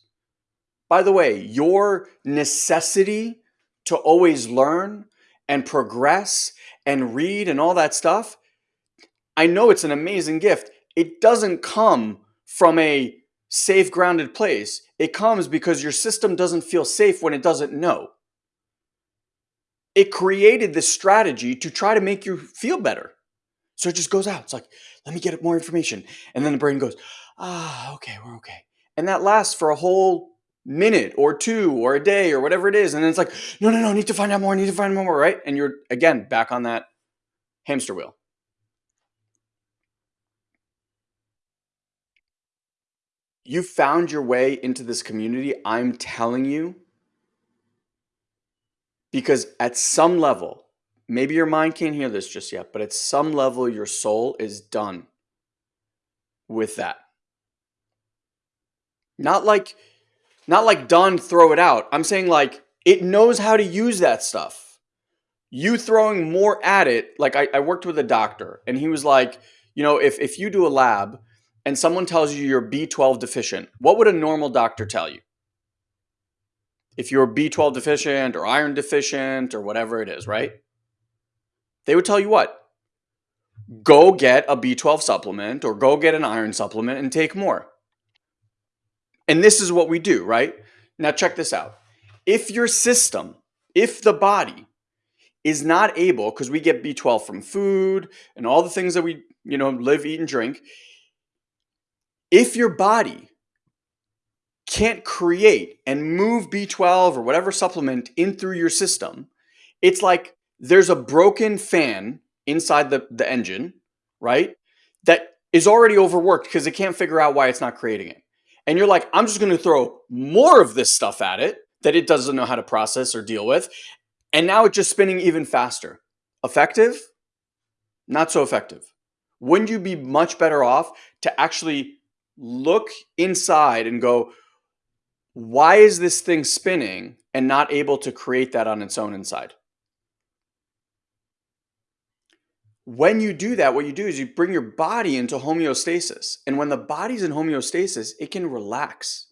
By the way, your necessity to always learn and progress and read and all that stuff, I know it's an amazing gift. It doesn't come from a safe, grounded place. It comes because your system doesn't feel safe when it doesn't know. It created this strategy to try to make you feel better. So it just goes out. It's like, let me get more information. And then the brain goes, ah, okay, we're okay. And that lasts for a whole minute or two or a day or whatever it is. And then it's like, no, no, no, I need to find out more, I need to find more, right? And you're again back on that hamster wheel. You found your way into this community, I'm telling you, because at some level, maybe your mind can't hear this just yet, but at some level, your soul is done with that. Not like not like done, throw it out. I'm saying like it knows how to use that stuff. You throwing more at it, like I, I worked with a doctor and he was like, you know, if, if you do a lab and someone tells you you're B12 deficient, what would a normal doctor tell you? If you're B12 deficient or iron deficient or whatever it is, right? They would tell you what? Go get a B12 supplement or go get an iron supplement and take more. And this is what we do, right? Now, check this out. If your system, if the body is not able, because we get B12 from food and all the things that we, you know, live, eat, and drink, if your body can't create and move B12 or whatever supplement in through your system, it's like there's a broken fan inside the, the engine, right? That is already overworked because it can't figure out why it's not creating it and you're like, I'm just going to throw more of this stuff at it that it doesn't know how to process or deal with. And now it's just spinning even faster. Effective? Not so effective. Wouldn't you be much better off to actually look inside and go, why is this thing spinning and not able to create that on its own inside? When you do that, what you do is you bring your body into homeostasis. And when the body's in homeostasis, it can relax.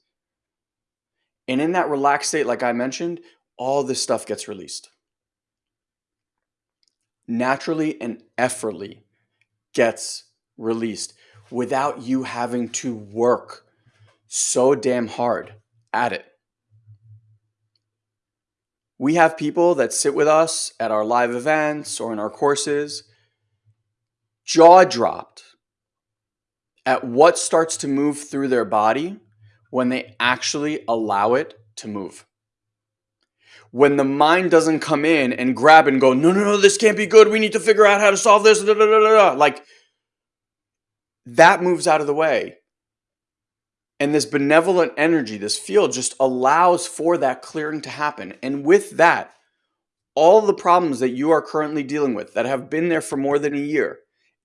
And in that relaxed state, like I mentioned, all this stuff gets released. Naturally and effortlessly gets released without you having to work so damn hard at it. We have people that sit with us at our live events or in our courses jaw dropped at what starts to move through their body when they actually allow it to move. When the mind doesn't come in and grab and go, no, no, no, this can't be good. We need to figure out how to solve this. Da, da, da, like that moves out of the way. And this benevolent energy, this field just allows for that clearing to happen. And with that, all the problems that you are currently dealing with that have been there for more than a year,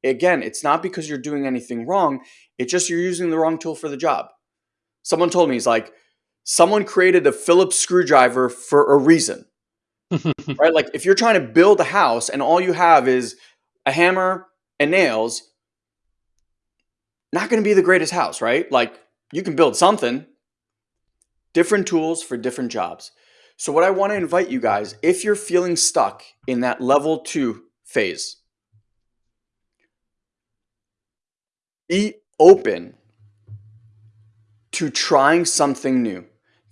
again, it's not because you're doing anything wrong. It's just you're using the wrong tool for the job. Someone told me, he's like, someone created a Phillips screwdriver for a reason. right? Like if you're trying to build a house and all you have is a hammer and nails, not going to be the greatest house, right? Like you can build something. Different tools for different jobs. So what I want to invite you guys, if you're feeling stuck in that level two phase, be open to trying something new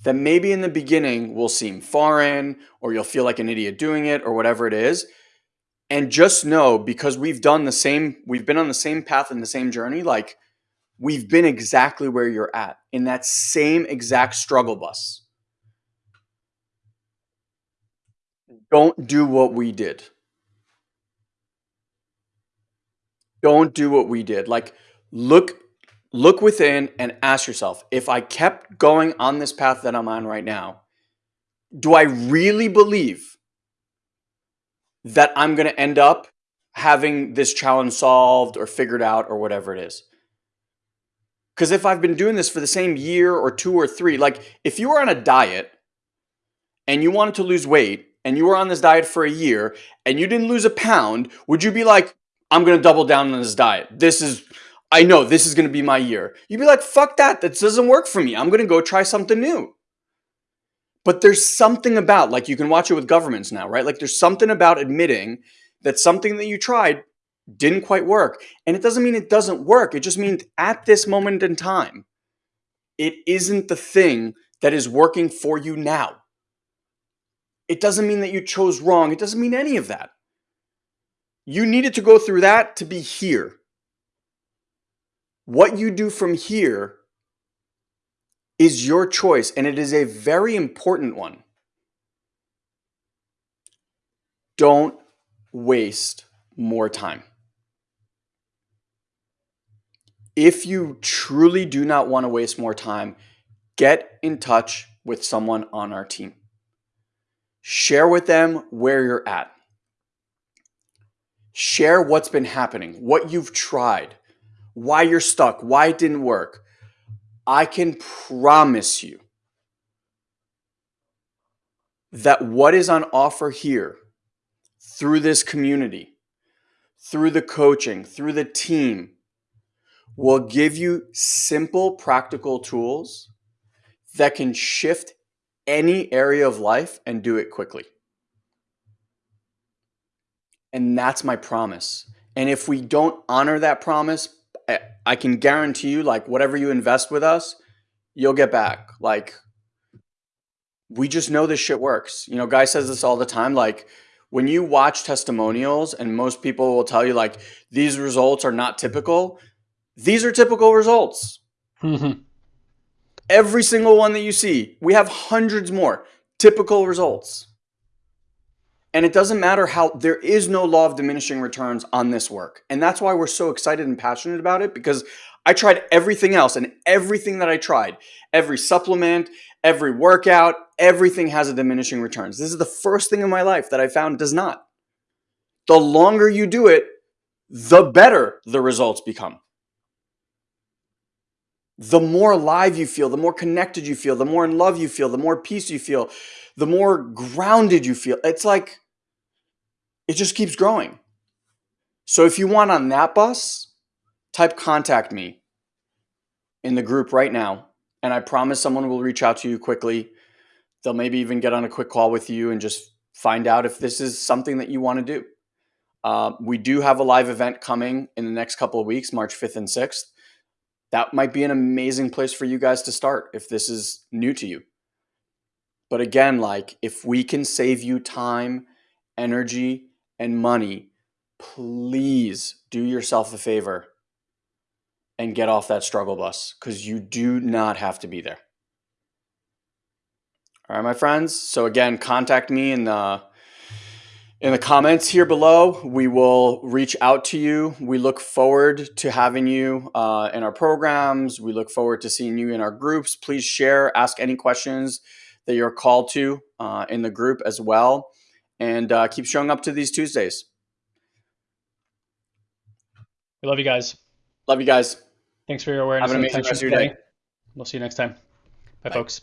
that maybe in the beginning will seem foreign or you'll feel like an idiot doing it or whatever it is. And just know because we've done the same, we've been on the same path and the same journey, like we've been exactly where you're at in that same exact struggle bus. Don't do what we did. Don't do what we did. Like look look within and ask yourself, if I kept going on this path that I'm on right now, do I really believe that I'm going to end up having this challenge solved or figured out or whatever it is? Because if I've been doing this for the same year or two or three, like if you were on a diet and you wanted to lose weight and you were on this diet for a year and you didn't lose a pound, would you be like, I'm going to double down on this diet? This is, I know this is going to be my year. You'd be like, fuck that. That doesn't work for me. I'm going to go try something new. But there's something about, like you can watch it with governments now, right? Like there's something about admitting that something that you tried didn't quite work. And it doesn't mean it doesn't work. It just means at this moment in time, it isn't the thing that is working for you now. It doesn't mean that you chose wrong. It doesn't mean any of that. You needed to go through that to be here. What you do from here is your choice, and it is a very important one. Don't waste more time. if you truly do not want to waste more time, get in touch with someone on our team. Share with them where you're at. Share what's been happening, what you've tried, why you're stuck, why it didn't work. I can promise you that what is on offer here through this community, through the coaching, through the team, will give you simple, practical tools that can shift any area of life and do it quickly. And that's my promise. And if we don't honor that promise, I can guarantee you, like, whatever you invest with us, you'll get back. Like, we just know this shit works. You know, Guy says this all the time. Like, when you watch testimonials, and most people will tell you, like, these results are not typical, these are typical results. Mm-hmm. Every single one that you see, we have hundreds more typical results. And it doesn't matter how, there is no law of diminishing returns on this work. And that's why we're so excited and passionate about it because I tried everything else and everything that I tried, every supplement, every workout, everything has a diminishing returns. This is the first thing in my life that I found does not. The longer you do it, the better the results become the more alive you feel, the more connected you feel, the more in love you feel, the more peace you feel, the more grounded you feel. It's like it just keeps growing. So if you want on that bus, type contact me in the group right now. And I promise someone will reach out to you quickly. They'll maybe even get on a quick call with you and just find out if this is something that you want to do. Uh, we do have a live event coming in the next couple of weeks, March 5th and 6th that might be an amazing place for you guys to start if this is new to you. But again, like if we can save you time, energy, and money, please do yourself a favor and get off that struggle bus because you do not have to be there. All right, my friends. So again, contact me in the in the comments here below. We will reach out to you. We look forward to having you uh, in our programs. We look forward to seeing you in our groups. Please share, ask any questions that you're called to uh, in the group as well, and uh, keep showing up to these Tuesdays. We love you guys. Love you guys. Thanks for your awareness Have an amazing rest of your today. day. We'll see you next time. Bye, Bye. folks.